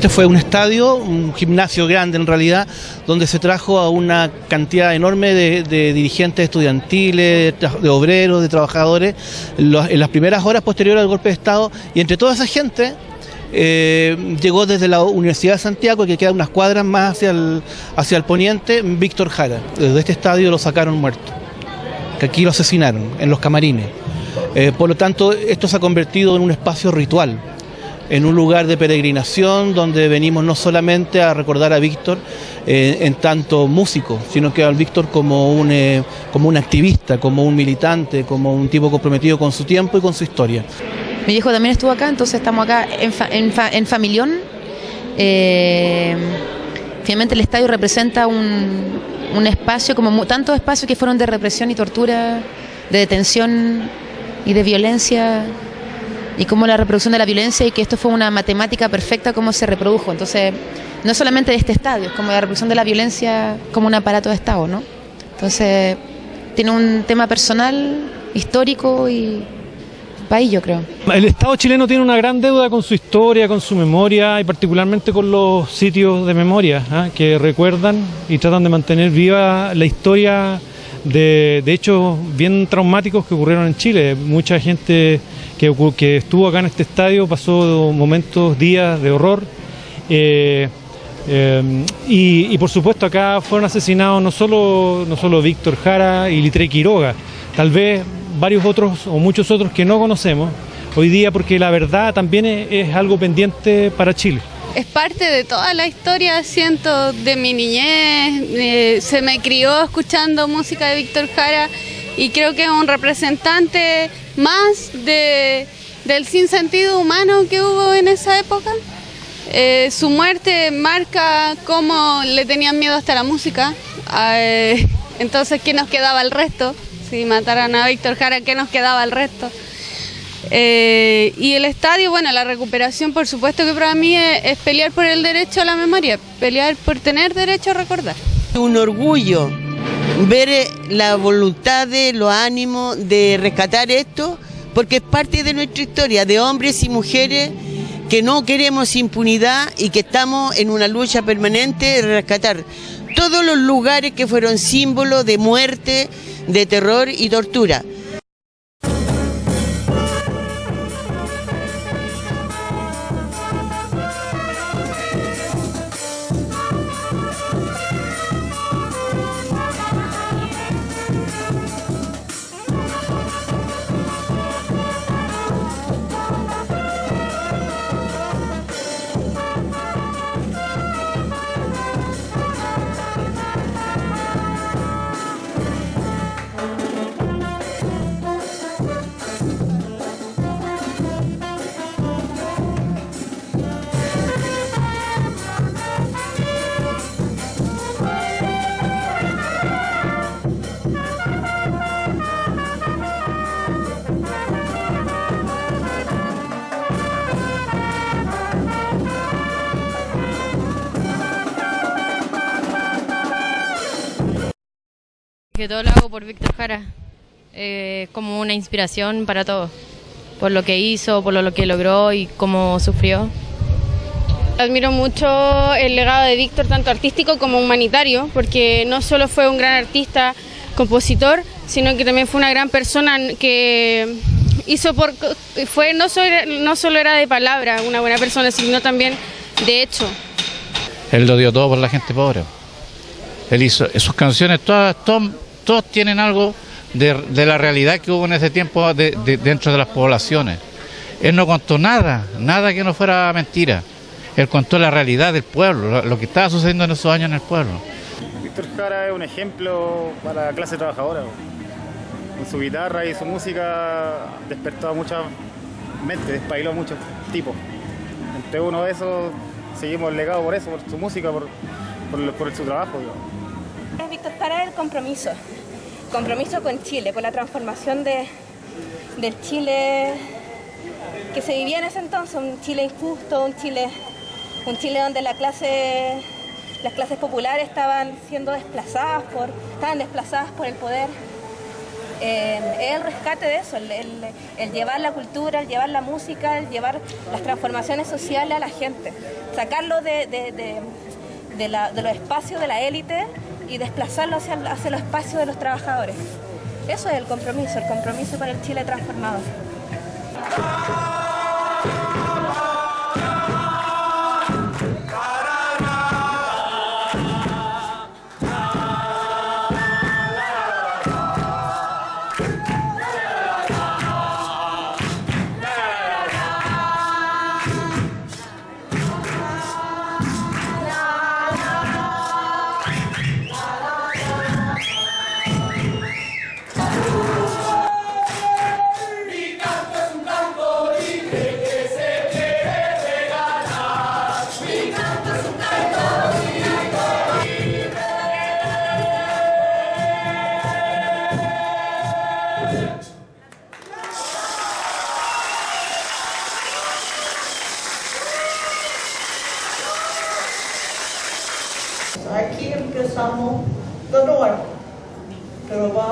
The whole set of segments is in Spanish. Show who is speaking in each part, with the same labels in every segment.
Speaker 1: Este fue un estadio, un gimnasio grande en realidad, donde se trajo a una cantidad enorme de, dirigentes estudiantiles, de obreros, de trabajadores, en las primeras horas posteriores al golpe de Estado, y entre toda esa gente eh, llegó desde la Universidad de Santiago, que queda unas cuadras más hacia el, hacia el poniente, Víctor Jara. Desde este estadio lo sacaron muerto, que aquí lo asesinaron, en los camarines. Eh, por lo tanto, esto se ha convertido en un espacio ritual en un lugar de peregrinación donde venimos no solamente a recordar a Víctor eh, en tanto músico, sino que a Víctor como un, eh, como un activista, como un militante, como un tipo comprometido con su tiempo y con su historia.
Speaker 2: Mi hijo también estuvo acá, entonces estamos acá en, en, en Familión. Eh, finalmente el estadio representa un, un espacio, como tantos espacios que fueron de represión y tortura, de detención y de violencia y cómo la reproducción de la violencia y que esto fue una matemática perfecta cómo se reprodujo. Entonces, no solamente de este estadio, es como la reproducción de la violencia como un aparato de Estado, ¿no? Entonces, tiene un tema personal, histórico y país, yo creo.
Speaker 3: El Estado chileno tiene una gran deuda con su historia, con su memoria y particularmente con los sitios de memoria ¿ah? que recuerdan y tratan de mantener viva la historia de, de hechos bien traumáticos que ocurrieron en Chile. Mucha gente que, estuvo acá en este estadio, pasó momentos, días de horror. Eh, eh, y, por supuesto acá fueron asesinados no solo, no solo Víctor Jara y Litre Quiroga, tal vez varios otros o muchos otros que no conocemos hoy día porque la verdad también es, algo pendiente para Chile.
Speaker 4: Es parte de toda la historia, siento, de mi niñez. Eh, se me crió escuchando música de Víctor Jara y creo que es un representante más de, del sinsentido humano que hubo en esa época. Eh, su muerte marca cómo le tenían miedo hasta la música. Eh, entonces, ¿qué nos quedaba el resto? Si mataran a Víctor Jara, ¿qué nos quedaba el resto? Eh, y el estadio, bueno, la recuperación, por supuesto que para mí es pelear por el derecho a la memoria, pelear por tener derecho a recordar.
Speaker 5: Un orgullo ver eh, la voluntad de los ánimos de rescatar esto, porque es parte de nuestra historia, de hombres y mujeres que no queremos impunidad y que estamos en una lucha permanente de rescatar todos los lugares que fueron símbolos de muerte, de terror y tortura.
Speaker 6: Que todo lo hago por Víctor Jara, eh, como una inspiración para todos, por lo que hizo, por lo que logró y cómo sufrió.
Speaker 4: Admiro mucho el legado de Víctor, tanto artístico como humanitario, porque no solo fue un gran artista, compositor, sino que también fue una gran persona que hizo por fue no solo, no solo era de palabra una buena persona, sino también de hecho.
Speaker 7: Él lo dio todo por la gente pobre. Él hizo sus canciones todas, todas todos tienen algo de, la realidad que hubo en ese tiempo dentro de las poblaciones. Él no contó nada, nada que no fuera mentira. Él contó la realidad del pueblo, lo, que estaba sucediendo en esos años en el pueblo.
Speaker 8: Víctor Jara es un ejemplo para la clase trabajadora. Con su guitarra y su música despertó a muchas mentes, despailó a muchos tipos. Entre uno de esos seguimos legado por eso, por su música, por, por, su trabajo.
Speaker 9: Víctor Jara el compromiso compromiso con Chile, con la transformación de, del Chile que se vivía en ese entonces, un Chile injusto, un Chile, un Chile donde la clase, las clases populares estaban siendo desplazadas por, estaban desplazadas por el poder. eh, el rescate de eso, el, llevar la cultura, el llevar la música, el llevar las transformaciones sociales a la gente, sacarlo de, de- de los espacios de la élite y desplazarlo hacia, hacia los espacios de los trabajadores. Eso es el compromiso, el compromiso para el Chile transformado.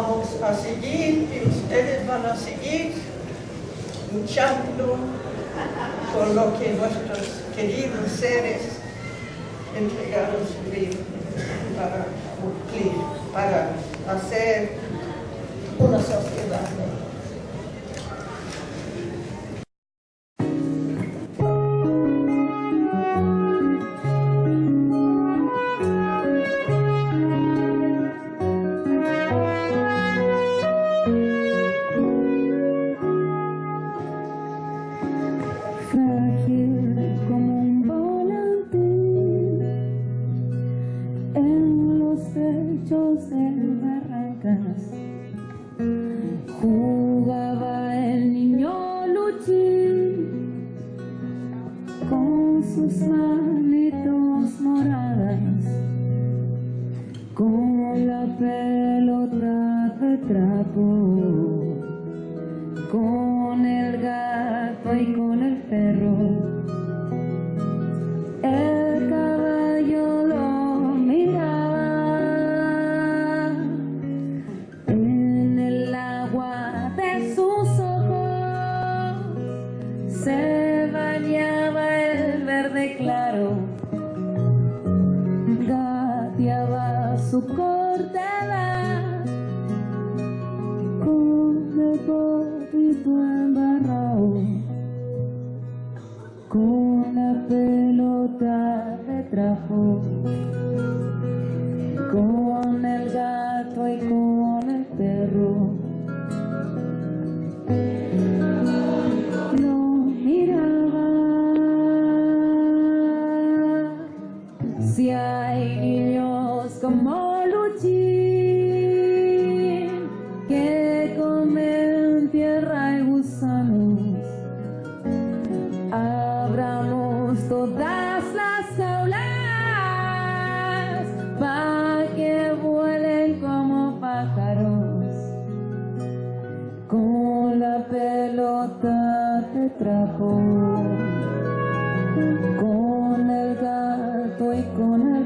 Speaker 10: Vamos a seguir y ustedes van a seguir luchando por lo que nuestros queridos seres entregaron su vida para cumplir, para hacer una sociedad mejor.
Speaker 11: De barrancas. Jugaba el niño Luchín con sus manitos moradas, con la pelota de trapo con el gato y con el perro. Con gato y